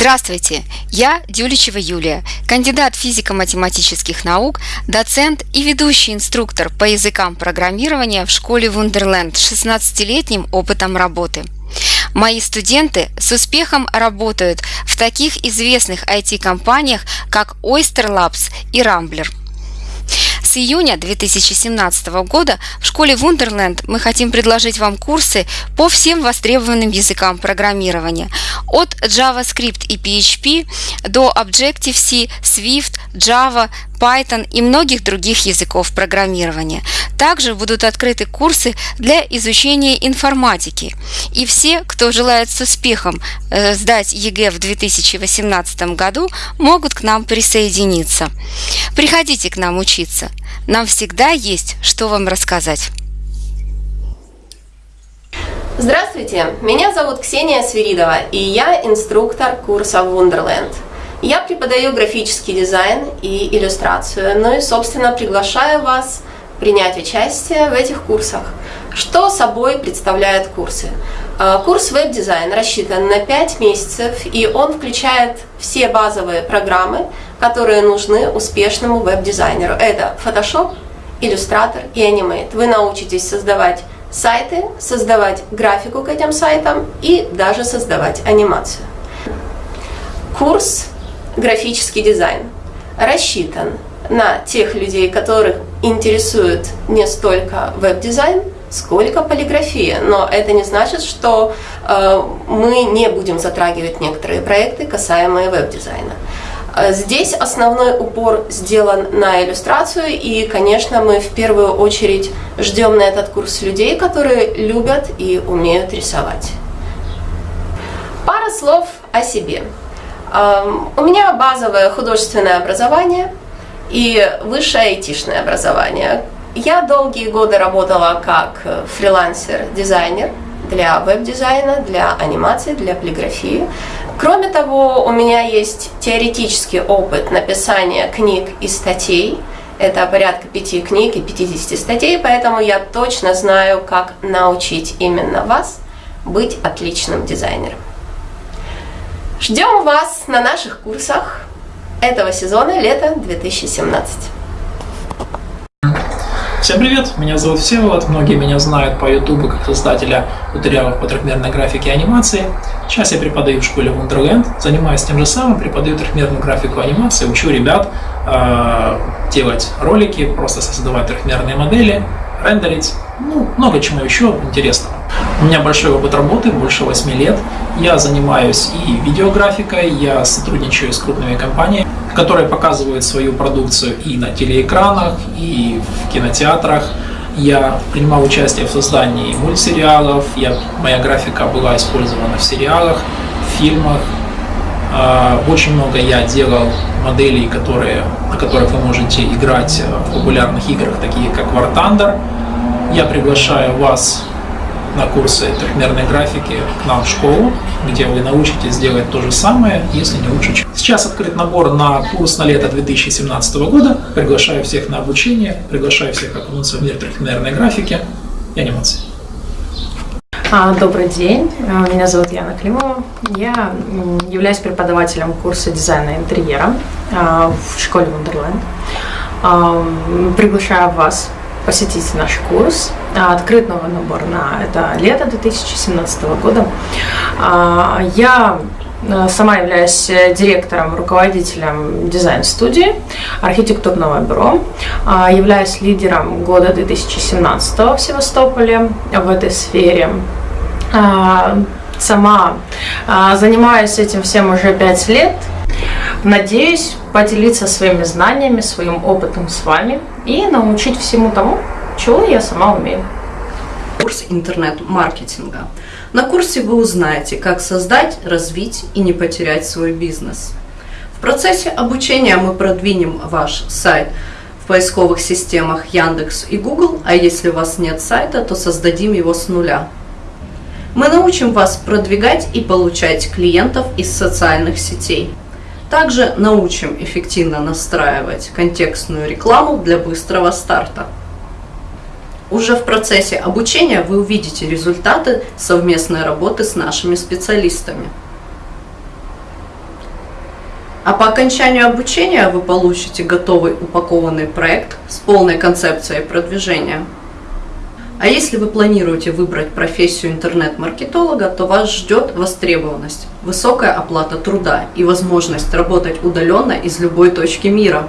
Здравствуйте, я Дюличева Юлия, кандидат физико-математических наук, доцент и ведущий инструктор по языкам программирования в школе Вундерленд с 16-летним опытом работы. Мои студенты с успехом работают в таких известных IT-компаниях, как Oyster Labs и Rambler – с июня 2017 года в школе Wonderland мы хотим предложить вам курсы по всем востребованным языкам программирования. От JavaScript и PHP до Objective-C, Swift, Java, Python и многих других языков программирования. Также будут открыты курсы для изучения информатики. И все, кто желает с успехом э, сдать ЕГЭ в 2018 году, могут к нам присоединиться. Приходите к нам учиться. Нам всегда есть, что вам рассказать. Здравствуйте, меня зовут Ксения Свиридова, и я инструктор курса Wonderland – я преподаю графический дизайн и иллюстрацию, ну и, собственно, приглашаю вас принять участие в этих курсах. Что собой представляют курсы? А, курс веб-дизайн рассчитан на 5 месяцев, и он включает все базовые программы, которые нужны успешному веб-дизайнеру. Это Photoshop, Illustrator и Animate. Вы научитесь создавать сайты, создавать графику к этим сайтам и даже создавать анимацию. Курс графический дизайн рассчитан на тех людей, которых интересует не столько веб-дизайн, сколько полиграфия. Но это не значит, что э, мы не будем затрагивать некоторые проекты, касаемые веб-дизайна. Э, здесь основной упор сделан на иллюстрацию, и, конечно, мы в первую очередь ждем на этот курс людей, которые любят и умеют рисовать. Пара слов о себе. У меня базовое художественное образование и высшее айтишное образование. Я долгие годы работала как фрилансер-дизайнер для веб-дизайна, для анимации, для полиграфии. Кроме того, у меня есть теоретический опыт написания книг и статей. Это порядка пяти книг и 50 статей, поэтому я точно знаю, как научить именно вас быть отличным дизайнером. Ждем вас на наших курсах этого сезона лета 2017. Всем привет, меня зовут Всеволод, многие меня знают по ютубу как создателя туториалов по трехмерной графике и анимации. Сейчас я преподаю в школе Wonderland, занимаюсь тем же самым, преподаю трехмерную графику анимации, учу ребят э, делать ролики, просто создавать трехмерные модели, рендерить, ну, много чему еще интересного. У меня большой опыт работы, больше 8 лет. Я занимаюсь и видеографикой, я сотрудничаю с крупными компаниями, которые показывают свою продукцию и на телеэкранах, и в кинотеатрах. Я принимал участие в создании мультсериалов, я, моя графика была использована в сериалах, в фильмах. А, очень много я делал моделей, которые, на которых вы можете играть в популярных играх, такие как War Thunder. Я приглашаю вас на курсы трехмерной графики к нам в школу, где вы научитесь делать то же самое, если не лучше. Сейчас открыт набор на курс на лето 2017 года. Приглашаю всех на обучение, приглашаю всех окунуться в мир трехмерной графики и анимации. А, добрый день, а, меня зовут Яна Климова. Я являюсь преподавателем курса дизайна интерьера а, в школе Wonderland. Приглашаю вас посетить наш курс. А, открыт новый набор на это лето 2017 года. А, я э, сама являюсь директором, руководителем дизайн-студии архитектурного бюро, а, являюсь лидером года 2017 в Севастополе в этой сфере. Сама занимаюсь этим всем уже пять лет, Надеюсь поделиться своими знаниями, своим опытом с вами и научить всему тому, чего я сама умею. Курс интернет-маркетинга. На курсе вы узнаете, как создать, развить и не потерять свой бизнес. В процессе обучения мы продвинем ваш сайт в поисковых системах Яндекс и Google, а если у вас нет сайта, то создадим его с нуля. Мы научим вас продвигать и получать клиентов из социальных сетей. Также научим эффективно настраивать контекстную рекламу для быстрого старта. Уже в процессе обучения вы увидите результаты совместной работы с нашими специалистами. А по окончанию обучения вы получите готовый упакованный проект с полной концепцией продвижения. А если вы планируете выбрать профессию интернет-маркетолога, то вас ждет востребованность, высокая оплата труда и возможность работать удаленно из любой точки мира.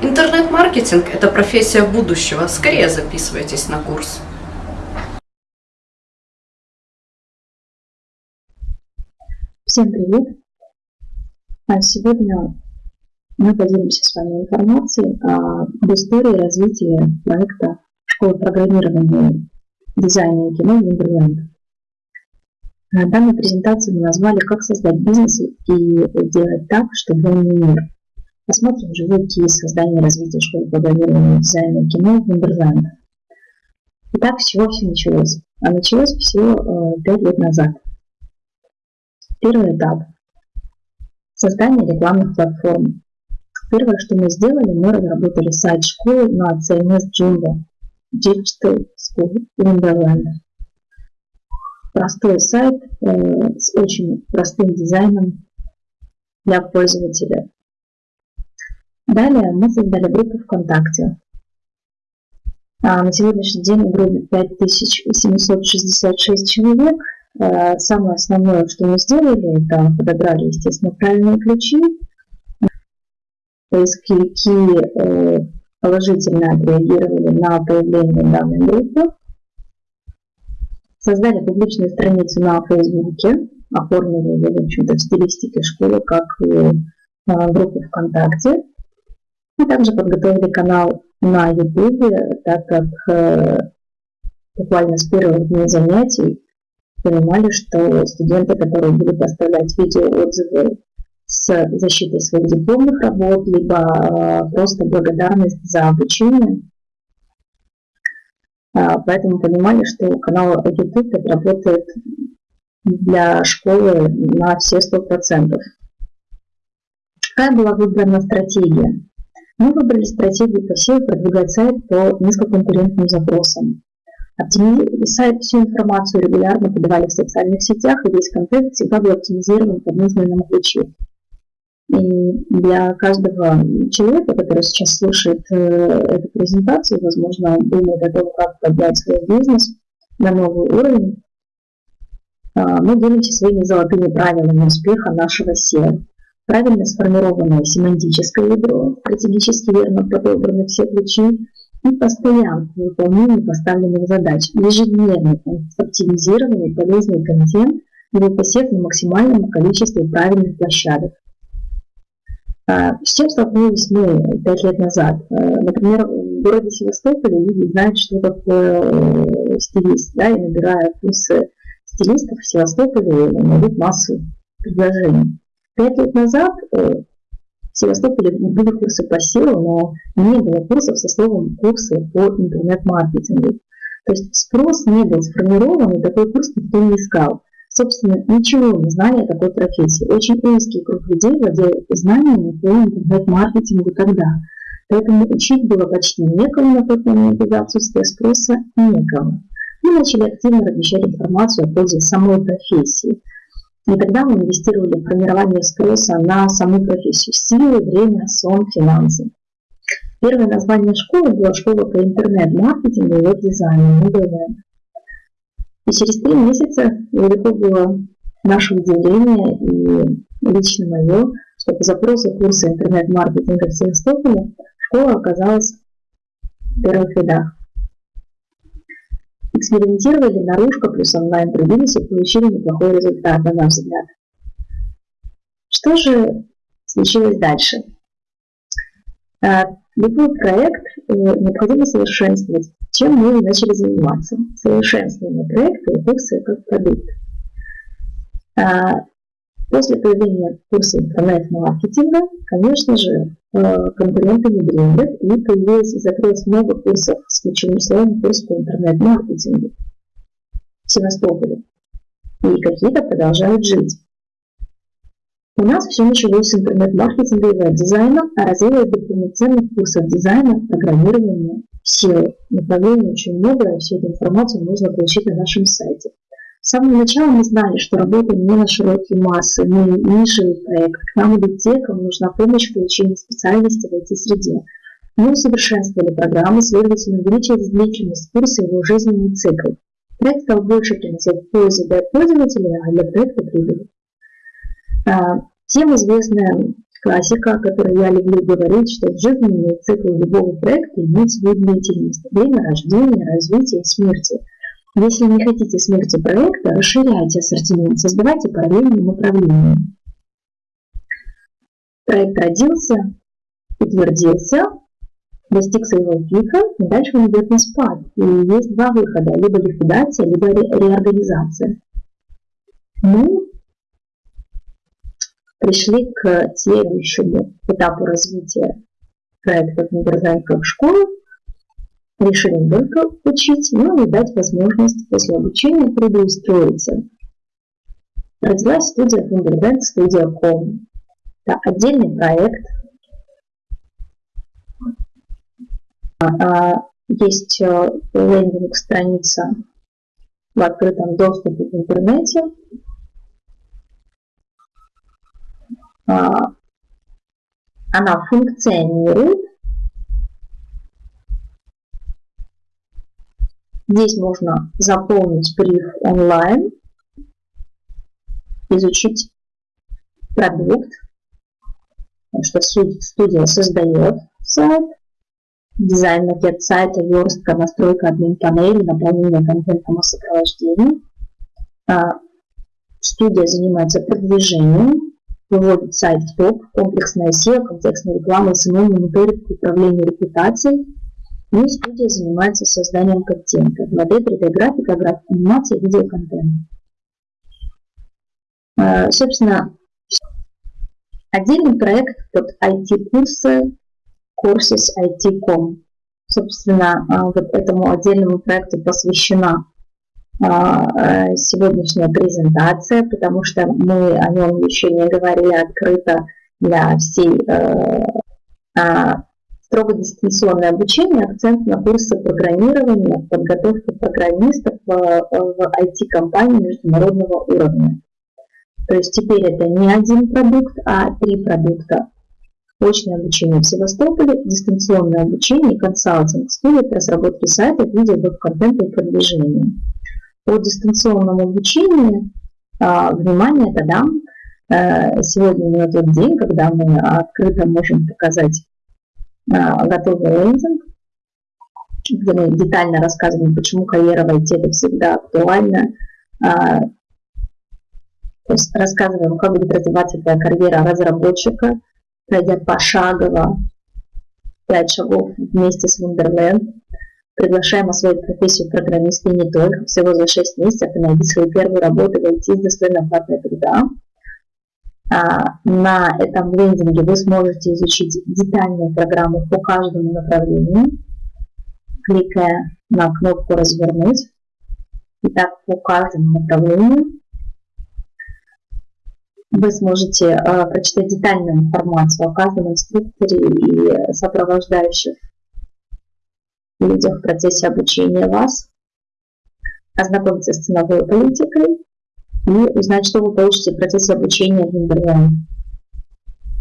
Интернет-маркетинг – это профессия будущего. Скорее записывайтесь на курс. Всем привет! А сегодня мы поделимся с вами информацией об истории развития проекта школы программирования дизайна и кино Wonderland. Данную презентацию мы назвали «Как создать бизнес и делать так, чтобы он не умер». Посмотрим живой кейс создания и развития школы программирования дизайна и кино Wonderland. Итак, с чего все началось? А началось все 5 лет назад. Первый этап Создание рекламных платформ. Первое, что мы сделали, мы разработали сайт школы на CMS Jumbo Digital School Wonderland. Простой сайт э, с очень простым дизайном для пользователя. Далее мы создали группу ВКонтакте. А на сегодняшний день в группе 5766 человек – Э, самое основное, что мы сделали, это подобрали, естественно, правильные ключи. Поисковики э, положительно отреагировали на появление данной группы. Создали публичную страницу на Фейсбуке, оформили ее, в общем-то, в стилистике школы, как и э, группу ВКонтакте. И также подготовили канал на YouTube, так как буквально с первых дней занятий понимали, что студенты, которые будут оставлять видеоотзывы с защитой своих дипломных работ, либо э, просто благодарность за обучение, а, Поэтому понимали, что канал YouTube работает для школы на все 100%. Какая была выбрана стратегия? Мы выбрали стратегию посева продвигать сайт по низкоконкурентным запросам. Сайт всю информацию регулярно подавали в социальных сетях, и весь контент всегда был оптимизирован под нужные нам ключи. И для каждого человека, который сейчас слушает э, эту презентацию, возможно, думает о том, как поднять свой бизнес на новый уровень, э, мы делимся своими золотыми правилами успеха нашего SEO. Правильно сформированное семантическое ядро, стратегически верно подобраны все ключи, и постоянно в выполнении поставленных задач, ежедневно оптимизированный полезный контент или посев на максимальном количестве правильных площадок. А, с чем столкнулись мы пять лет назад? А, например, в городе Севастополе люди знают, что такое э, стилист, да, и набирая курсы стилистов в Севастополе, найдут массу предложений. Пять лет назад э, в Севастополе были курсы по SEO, но не было курсов со словом «курсы по интернет-маркетингу». То есть спрос не был сформирован, и такой курс никто не искал. Собственно, ничего не знали о такой профессии. Очень узкий круг людей владел знаниями по интернет-маркетингу тогда. Поэтому учить было почти некому на тот момент из-за отсутствия спроса некому. Мы начали активно размещать информацию о пользе самой профессии – и тогда мы инвестировали в формирование спроса на саму профессию. Силы, время, сон, финансы. Первое название школы было школа по интернет-маркетингу и веб-дизайну МДВ. И через три месяца велико было наше удивление и лично мое, что по запросу курса интернет-маркетинга в Севастополе школа оказалась в первых рядах экспериментировали, наружка плюс онлайн трудились и получили неплохой результат, на наш взгляд. Что же случилось дальше? Любой проект э, необходимо совершенствовать. Чем мы начали заниматься? Совершенствование проекта и курсы как продукт. А, после появления курса интернет-маркетинга, конечно же, Э, конкуренты не дремлят, и появилось и много курсов с ключевым словом курс по интернет-маркетингу в Севастополе. И какие-то продолжают жить. У нас все началось с интернет-маркетинга и веб-дизайна, а развилось до полноценных курсов дизайна, программирования, SEO. Направлений очень много, и всю эту информацию можно получить на нашем сайте. С самого начала мы знали, что работаем не на широкие массы, мы нишевый проект. К нам идут те, кому нужна помощь в получении специальности в IT-среде. Мы усовершенствовали программу, следовательно, увеличили длительность курса и его жизненный цикл. Проект стал больше приносить пользу для пользователя, а для проекта прибыль. А, всем известная классика, о которой я люблю говорить, что в жизненный цикл любого проекта имеет свою длительность. Время рождения, развития смерти. Если не хотите смерти проекта, расширяйте ассортимент, создавайте параллельные направления. Проект родился, утвердился, достиг своего пика, и дальше он идет на спад. И есть два выхода, либо ликвидация, либо ре реорганизация. Мы пришли к следующему этапу развития проекта в школу, решили не только учить, но и дать возможность после обучения трудоустроиться. Родилась студия Wunderland Studio Com. Это отдельный проект, А, а, есть э, лендинг-страница в открытом доступе в интернете. Она функционирует. Здесь можно заполнить бриф онлайн, изучить продукт, что студия создает сайт, дизайн, макет сайта, верстка, настройка админ панели, наполнение контентом и сопровождение. А, студия занимается продвижением, выводит сайт в топ, комплексная SEO, контекстная реклама, SMM, мониторинг, управление репутацией. И студия занимается созданием контента, 2D, 3D графика, графика, анимация, видеоконтент. А, собственно, отдельный проект под IT-курсы Courses IT.com. Собственно, а, вот этому отдельному проекту посвящена сегодняшняя презентация, потому что мы о нем еще не говорили открыто для всей э, а, строго дистанционное обучение, акцент на курсы программирования, подготовки программистов в, IT-компании международного уровня. То есть теперь это не один продукт, а три продукта очное обучение в Севастополе, дистанционное обучение консалтинг, студия по разработке сайтов, видео, веб-контента и продвижения. По дистанционному обучению, а, внимание, дам. А, сегодня именно тот день, когда мы открыто можем показать а, готовый лендинг, где мы детально рассказываем, почему карьера в IT это всегда актуально, а, то есть рассказываем, как будет развиваться твоя карьера разработчика, пройдя пошагово пять шагов вместе с Wonderland. Приглашаем освоить профессию программиста и не только. Всего за 6 месяцев и найди свою первую работу, войти с достойной оплатной труда. А, на этом лендинге вы сможете изучить детальную программу по каждому направлению, кликая на кнопку «Развернуть». Итак, по каждому направлению вы сможете э, прочитать детальную информацию о каждом инструкторе и сопровождающих людях в процессе обучения вас, ознакомиться с ценовой политикой и узнать, что вы получите в процессе обучения в Wonderland.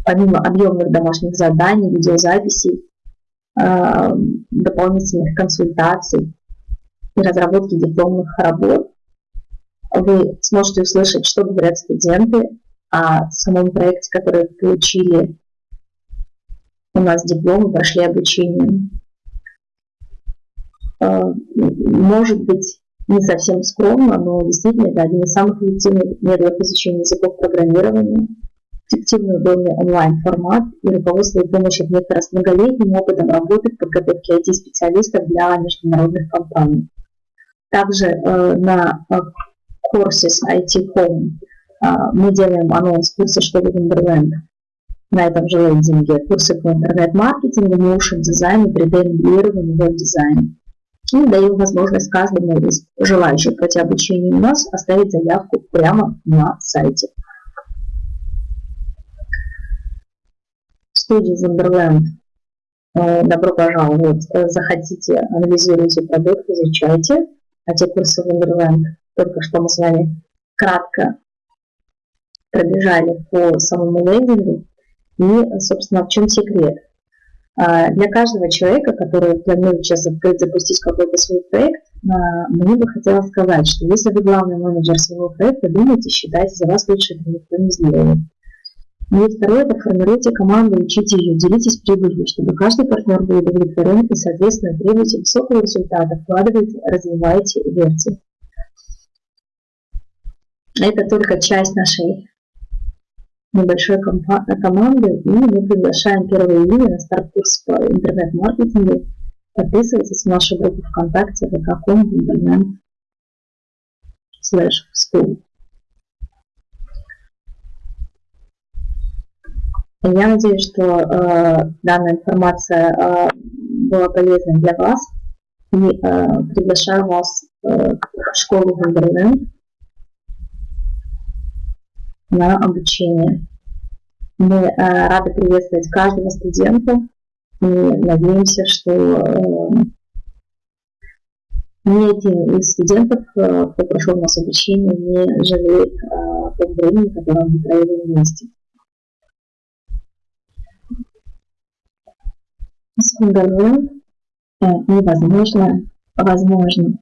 Помимо объемных домашних заданий, видеозаписей, э, дополнительных консультаций и разработки дипломных работ, вы сможете услышать, что говорят студенты, о самом проекте, который получили у нас диплом и прошли обучение. Э, может быть, не совсем скромно, но действительно это один из самых эффективных методов изучения языков программирования, эффективный удобный онлайн-формат и руководство и помощь вектора с многолетним опытом работы в подготовке IT-специалистов для международных компаний. Также э, на э, Courses IT Home а, мы делаем анонс курса «Школы Wonderland» на этом же лендинге. Курсы по интернет-маркетингу, моушен дизайну, 3D-моделированию, веб-дизайну. И даем возможность каждому из желающих пройти обучение у нас оставить заявку прямо на сайте. Студия Wonderland. Э, добро пожаловать. Заходите, анализируйте продукт, изучайте. А те курсы Wonderland только что мы с вами кратко пробежали по самому лендингу. И, собственно, в чем секрет? А, для каждого человека, который планирует сейчас открыть, запустить какой-то свой проект, а, мне бы хотелось сказать, что если вы главный менеджер своего проекта, думайте, считайте, за вас лучше это никто не сделает. И второе, это формируйте команду, учите ее, делитесь прибылью, чтобы каждый партнер был удовлетворен и, соответственно, требуйте высокого результата, вкладывайте, развивайте, верьте. Это только часть нашей небольшой команды, и мы приглашаем 1 июня на старт-курс по интернет-маркетингу. Подписывайтесь в нашу группу ВКонтакте vk.com slash school. Я надеюсь, что э, данная информация э, была полезной для вас и э, приглашаю вас э, в школу Wonderland на обучение. Мы э, рады приветствовать каждого студента и надеемся, что э, ни один из студентов, э, кто прошел у нас обучение, не жалеет о том времени, которое мы провели вместе. С невозможно возможно.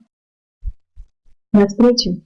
До встречи!